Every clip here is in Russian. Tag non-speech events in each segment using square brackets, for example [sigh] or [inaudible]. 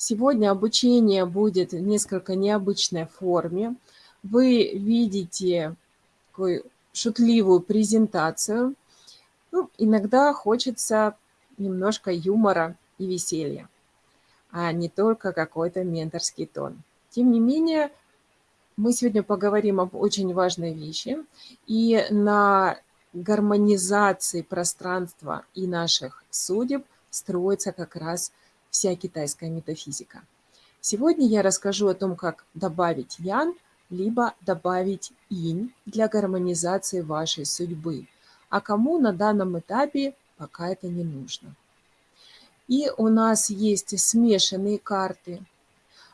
Сегодня обучение будет в несколько необычной форме. Вы видите такую шутливую презентацию. Ну, иногда хочется немножко юмора и веселья, а не только какой-то менторский тон. Тем не менее, мы сегодня поговорим об очень важной вещи, и на гармонизации пространства и наших судеб строится как раз вся китайская метафизика. Сегодня я расскажу о том, как добавить ян, либо добавить инь для гармонизации вашей судьбы, а кому на данном этапе пока это не нужно. И у нас есть смешанные карты –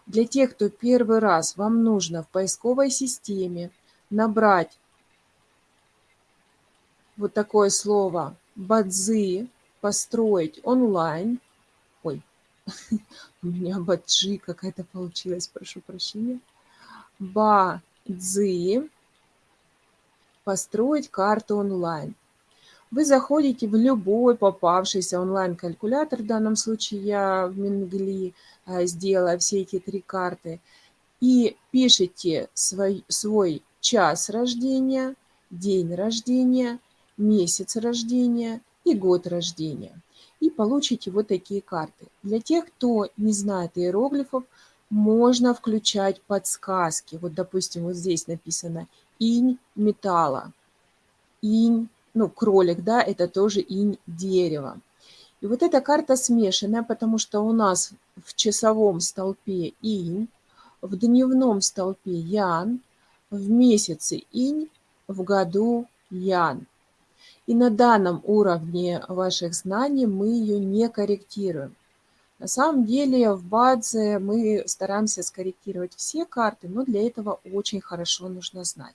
для тех, кто первый раз, вам нужно в поисковой системе набрать вот такое слово «бадзи», построить онлайн. [laughs] У меня баджи какая-то получилась, прошу прощения. Бадзи, построить карту онлайн. Вы заходите в любой попавшийся онлайн-калькулятор, в данном случае я в Мингли а, сделала все эти три карты, и пишите свой, свой час рождения, день рождения, месяц рождения и год рождения. И получите вот такие карты. Для тех, кто не знает иероглифов, можно включать подсказки. Вот, допустим, вот здесь написано инь металла, инь ну, кролик, да, это тоже инь дерева. И вот эта карта смешанная, потому что у нас в часовом столпе инь, в дневном столпе ян, в месяце инь, в году ян. И на данном уровне ваших знаний мы ее не корректируем. На самом деле в базе мы стараемся скорректировать все карты, но для этого очень хорошо нужно знать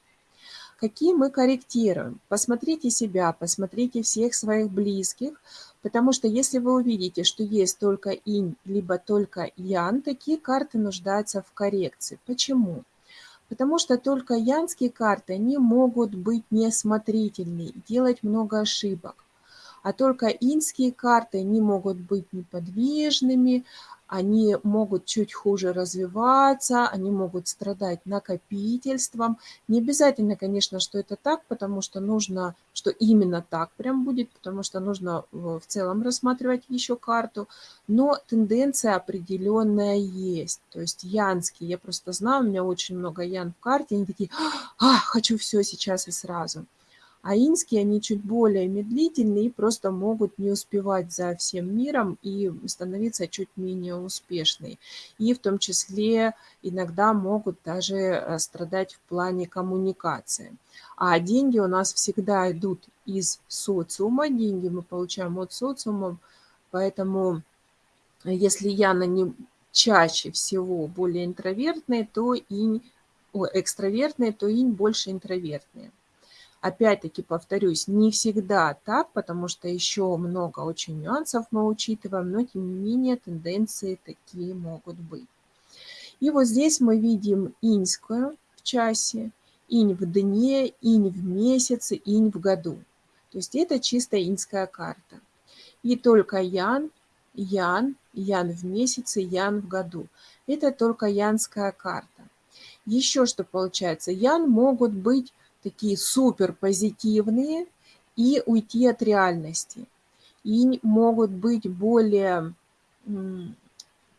какие мы корректируем. Посмотрите себя, посмотрите всех своих близких, потому что если вы увидите, что есть только инь, либо только ян, такие карты нуждаются в коррекции. Почему? Потому что только янские карты, они могут быть несмотрительны, делать много ошибок. А только инские карты, они могут быть неподвижными, они могут чуть хуже развиваться, они могут страдать накопительством. Не обязательно, конечно, что это так, потому что нужно, что именно так прям будет, потому что нужно в целом рассматривать еще карту, но тенденция определенная есть. То есть янские, я просто знаю, у меня очень много ян в карте, они такие, а, хочу все сейчас и сразу. А инские, они чуть более медлительные и просто могут не успевать за всем миром и становиться чуть менее успешной. И в том числе иногда могут даже э, страдать в плане коммуникации. А деньги у нас всегда идут из социума, деньги мы получаем от социума, поэтому э, если я на не чаще всего более интровертные, то инь, о, экстравертные, то инь больше интровертные. Опять-таки, повторюсь, не всегда так, потому что еще много очень нюансов мы учитываем, но тем не менее тенденции такие могут быть. И вот здесь мы видим иньскую в часе, инь в дне, инь в месяце, инь в году. То есть это чисто иньская карта. И только ян, ян, ян в месяце, ян в году. Это только янская карта. Еще что получается, ян могут быть такие супер позитивные и уйти от реальности. И могут быть более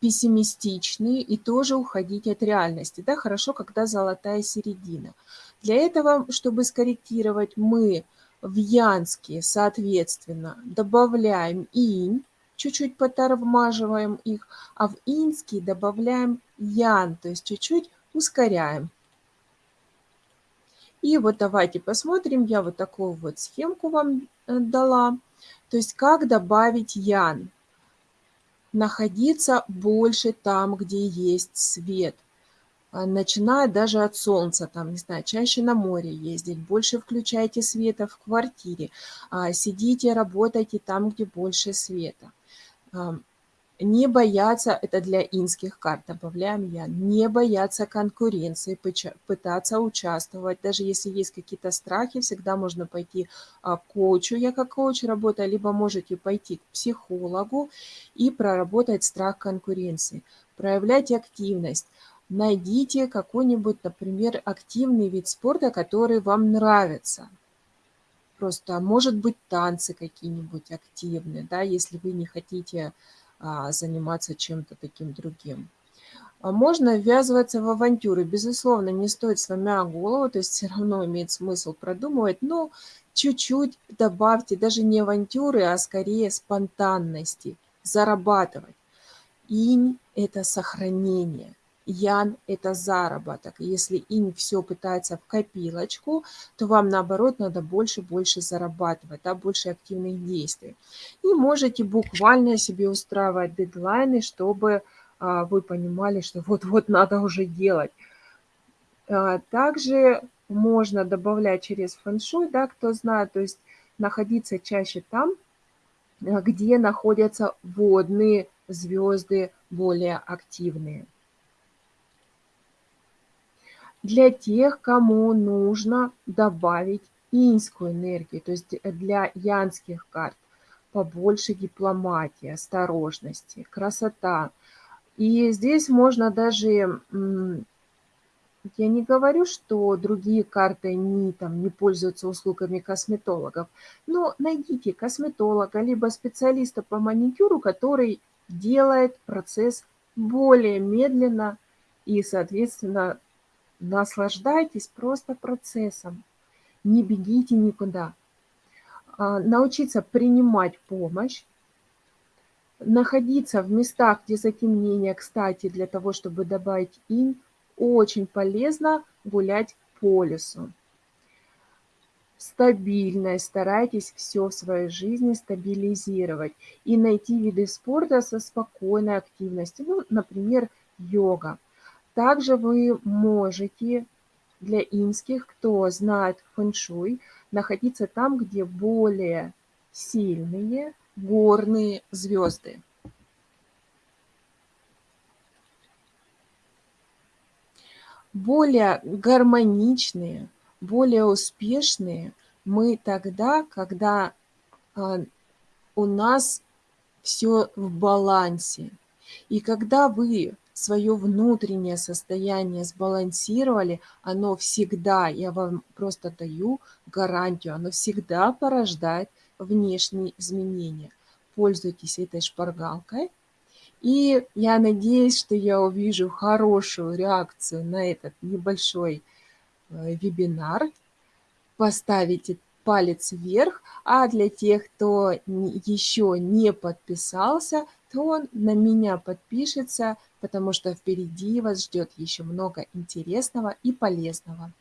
пессимистичные и тоже уходить от реальности. Да, хорошо, когда золотая середина. Для этого, чтобы скорректировать, мы в янские, соответственно, добавляем инь, чуть-чуть потормаживаем их, а в инский добавляем ян, то есть чуть-чуть ускоряем. И вот давайте посмотрим, я вот такую вот схемку вам э, дала. То есть как добавить ян. Находиться больше там, где есть свет. А, начиная даже от солнца, там, не знаю, чаще на море ездить, больше включайте света в квартире, а, сидите, работайте там, где больше света. Не бояться, это для инских карт добавляем я, не бояться конкуренции, пытаться участвовать. Даже если есть какие-то страхи, всегда можно пойти а, к коучу, я как коуч работаю, либо можете пойти к психологу и проработать страх конкуренции. Проявлять активность. Найдите какой-нибудь, например, активный вид спорта, который вам нравится. Просто, может быть, танцы какие-нибудь активные, да, если вы не хотите а, заниматься чем-то таким другим. А можно ввязываться в авантюры. Безусловно, не стоит сломя голову, то есть все равно имеет смысл продумывать, но чуть-чуть добавьте даже не авантюры, а скорее спонтанности, зарабатывать. Инь – это сохранение. Ян – это заработок. Если инь все пытается в копилочку, то вам, наоборот, надо больше-больше зарабатывать, да, больше активных действий. И можете буквально себе устраивать дедлайны, чтобы а, вы понимали, что вот-вот надо уже делать. А, также можно добавлять через фэншуй, да, кто знает, то есть находиться чаще там, где находятся водные звезды более активные для тех, кому нужно добавить иньскую энергию, то есть для янских карт побольше дипломатии, осторожности, красота. И здесь можно даже, я не говорю, что другие карты не, там, не пользуются услугами косметологов, но найдите косметолога, либо специалиста по маникюру, который делает процесс более медленно и, соответственно, Наслаждайтесь просто процессом. Не бегите никуда. А, научиться принимать помощь, находиться в местах, где затемнение, кстати, для того, чтобы добавить инь, очень полезно гулять по лесу. Стабильность. Старайтесь все в своей жизни стабилизировать и найти виды спорта со спокойной активностью. Ну, например, йога. Также вы можете для инских, кто знает фэншуй, находиться там, где более сильные горные звезды. Более гармоничные, более успешные мы тогда, когда а, у нас все в балансе. И когда вы свое внутреннее состояние сбалансировали, оно всегда, я вам просто даю гарантию, оно всегда порождает внешние изменения. Пользуйтесь этой шпаргалкой. И я надеюсь, что я увижу хорошую реакцию на этот небольшой э, вебинар. Поставите палец вверх, а для тех, кто еще не подписался, то он на меня подпишется, потому что впереди вас ждет еще много интересного и полезного.